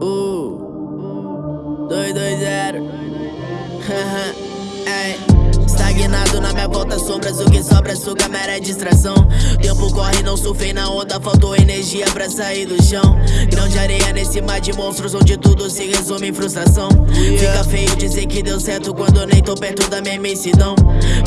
Uh, 220. Estagnado na minha volta, sombras, o que sobra suga mera distração. Tempo corre, não surfei na onda, faltou energia pra sair do chão. Grão de areia nesse mar de monstros, onde tudo se resume em frustração. Fica feio dizer que deu certo quando nem tô perto da minha imensidão.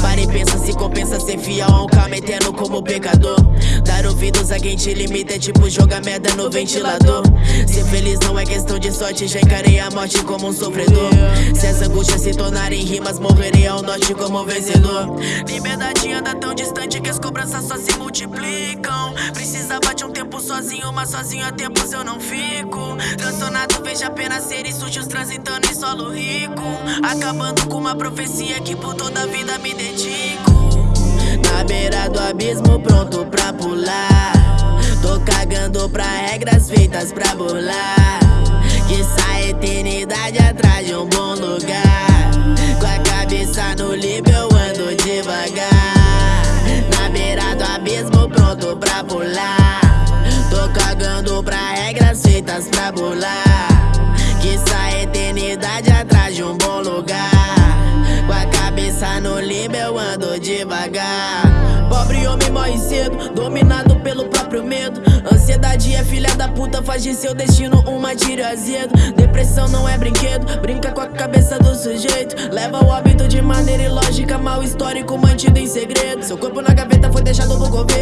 Para e pensa se compensa ser fiel a um eterno como pecador. Dar ouvidos a quem te limita é tipo jogar merda no ventilador. Ser feliz não é questão de sorte, já encarei a morte como um sofredor. Se as angústias se tornarem rimas, morrerei ao norte como vencedor. Liberdade anda tão distante que as cobranças só se multiplicam. Precisava de um tempo sozinho, mas sozinho há tempos eu não fico. Transtornado vejo apenas seres sujos transitando em solo rico. Acabando com uma profecia que por toda a vida me dedico. Na beira do abismo pronto pra pular. Tô cagando pra regras feitas pra burlar. Que sai eternidade atrás de um bom lugar. Com a cabeça no Tô cagando pra regras feitas pra burlar Que sai eternidade atrás de um bom lugar. Com a cabeça no limbo eu ando devagar. Pobre homem morre cedo, dominado pelo próprio medo. Ansiedade é filha da puta, faz de seu destino uma tiro azedo. Depressão não é brinquedo, brinca com a cabeça do sujeito. Leva o hábito de maneira ilógica, mal histórico mantido em segredo. Seu corpo na gaveta foi deixado no coveiro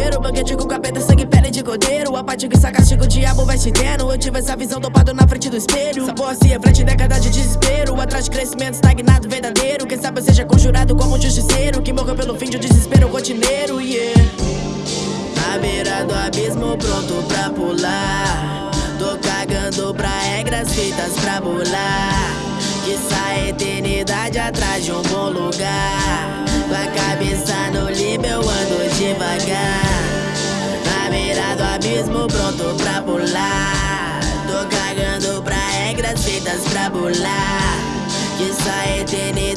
cordeiro Apático e sarcástico, o diabo vai te tendo Eu tive essa visão topado na frente do espelho. Essa porra se reflete década de desespero. Atrás de crescimento estagnado verdadeiro. Quem sabe eu seja conjurado como um justiceiro Que morreu pelo fim de um desespero rotineiro, yeah. Na beira do abismo pronto pra pular. Tô cagando pra regras feitas pra bular Que sai eternidade atrás de um bom lugar. Com a cabeça no pra Tô cagando pra regras feitas pra bular Que sai eternidade